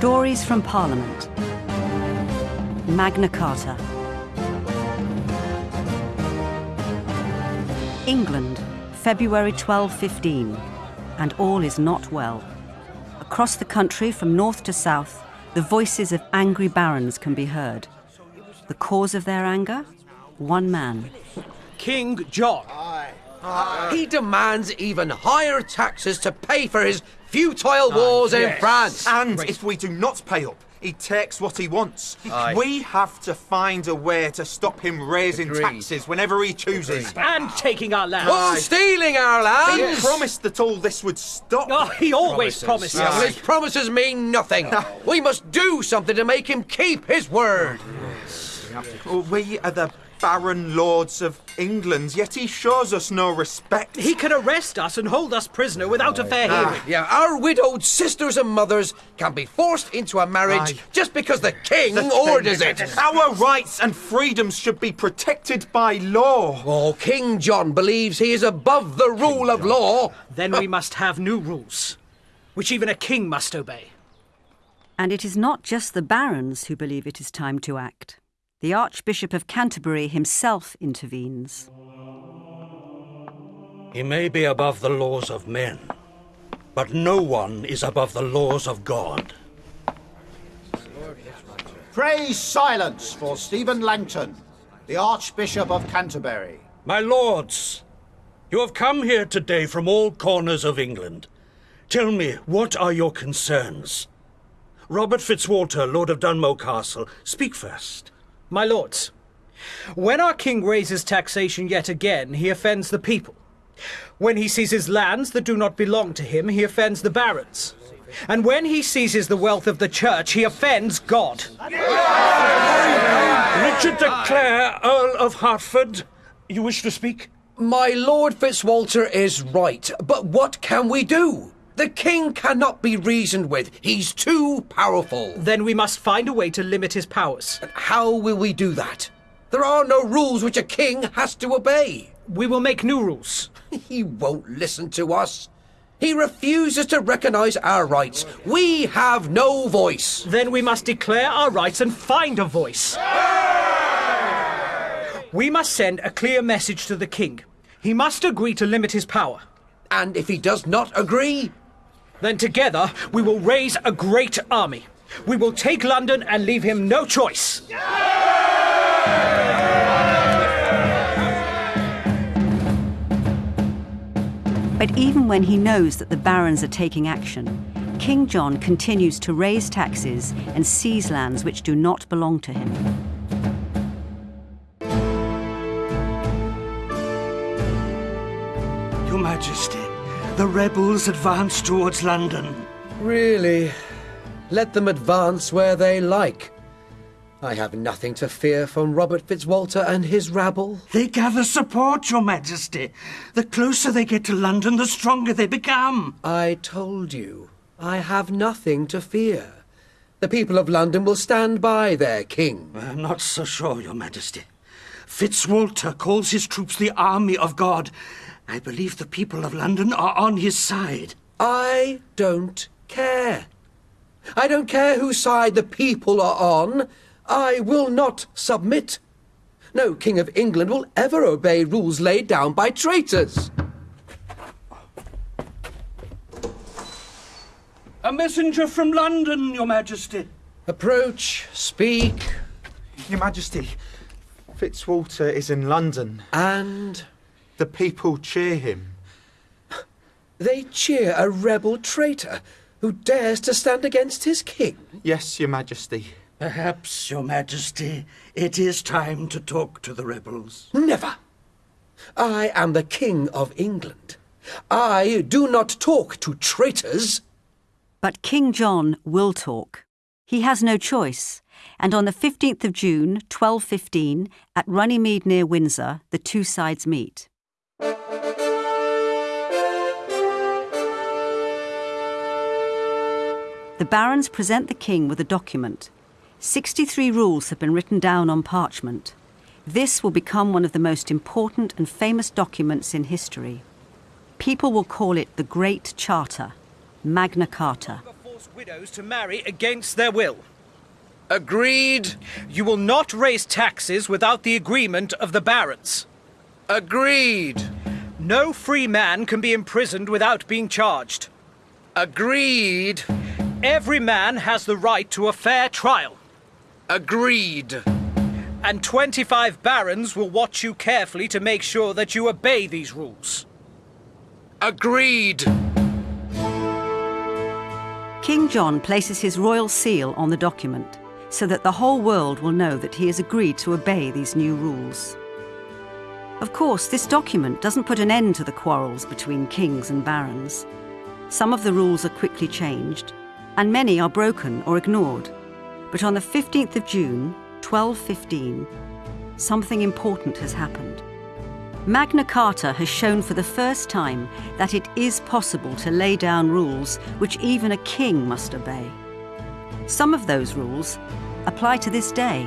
Stories from Parliament. Magna Carta. England, February 1215, and all is not well. Across the country, from north to south, the voices of angry barons can be heard. The cause of their anger? One man. King John. He demands even higher taxes to pay for his futile ah, wars in yes. France. And if we do not pay up, he takes what he wants. Aye. We have to find a way to stop him raising Agreed. taxes whenever he chooses. And taking our land. Oh, stealing our land. He lands! promised that all this would stop. Oh, he always promises. Yeah, well, his promises mean nothing. we must do something to make him keep his word. Well, we are the Baron Lords of England, yet he shows us no respect. He can arrest us and hold us prisoner without a fair ah. hearing. Yeah, our widowed sisters and mothers can be forced into a marriage Aye. just because the king The orders thing- it. Our rights and freedoms should be protected by law. Oh, King John believes he is above the rule of law. Then we must have new rules, which even a king must obey. And it is not just the barons who believe it is time to act. The Archbishop of Canterbury himself intervenes. He may be above the laws of men, but no one is above the laws of God. Pray silence for Stephen Langton, the Archbishop of Canterbury. My lords, you have come here today from all corners of England. Tell me, what are your concerns? Robert Fitzwalter, Lord of Dunmow Castle, speak first. My lords, when our king raises taxation yet again, he offends the people. When he seizes lands that do not belong to him, he offends the barons. And when he seizes the wealth of the church, he offends God. Richard de Clare, Earl of Hertford, you wish to speak? My Lord Fitzwalter is right, but what can we do? The king cannot be reasoned with. He's too powerful. Then we must find a way to limit his powers. How will we do that? There are no rules which a king has to obey. We will make new rules. He won't listen to us. He refuses to recognize our rights. We have no voice. Then we must declare our rights and find a voice. We must send a clear message to the king. He must agree to limit his power. And if he does not agree, Then together we will raise a great army. We will take London and leave him no choice. But even when he knows that the barons are taking action, King John continues to raise taxes and seize lands which do not belong to him. Your Majesty, the rebels advance towards London. really, let them advance where they like. I have nothing to fear from Robert Fitzwalter and his rabble. They gather support, Your Majesty. The closer they get to London, the stronger they become. I told you, I have nothing to fear. The people of London will stand by their king. I'm not so sure, Your Majesty. Fitzwalter calls his troops the army of God. I believe the people of London are on his side. I don't care. I don't care whose side the people are on. I will not submit. No king of England will ever obey rules laid down by traitors. A messenger from London, Your Majesty. Approach, speak, Your Majesty, Fitzwalter is in London. and The people cheer him. they cheer a rebel traitor who dares to stand against his king. Yes, Your Majesty. Perhaps, Your Majesty, it is time to talk to the rebels. Never. I am the king of England. I do not talk to traitors. But King John will talk. He has no choice, and on the 15th of June, 1215, at Runnymede near Windsor, the two sides meet. The barons present the king with a document. 63 rules have been written down on parchment. This will become one of the most important and famous documents in history. People will call it the Great Charter, Magna Carta. Force widows to marry against their will. Agreed. You will not raise taxes without the agreement of the barons. Agreed. No free man can be imprisoned without being charged. Agreed. Every man has the right to a fair trial. Agreed. And 25 barons will watch you carefully to make sure that you obey these rules. Agreed. King John places his royal seal on the document so that the whole world will know that he has agreed to obey these new rules. Of course, this document doesn't put an end to the quarrels between kings and barons. Some of the rules are quickly changed, and many are broken or ignored. But on the 15th of June, 1215, something important has happened. Magna Carta has shown for the first time that it is possible to lay down rules which even a king must obey. Some of those rules apply to this day.